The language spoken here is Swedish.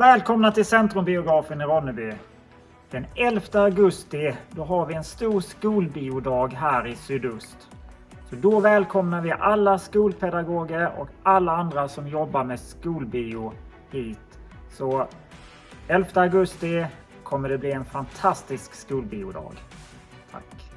Välkomna till Centrumbiografen i Ronneby. Den 11 augusti då har vi en stor skolbiodag här i sydost. Så då välkomnar vi alla skolpedagoger och alla andra som jobbar med skolbio hit. Så 11 augusti kommer det bli en fantastisk skolbiodag. Tack.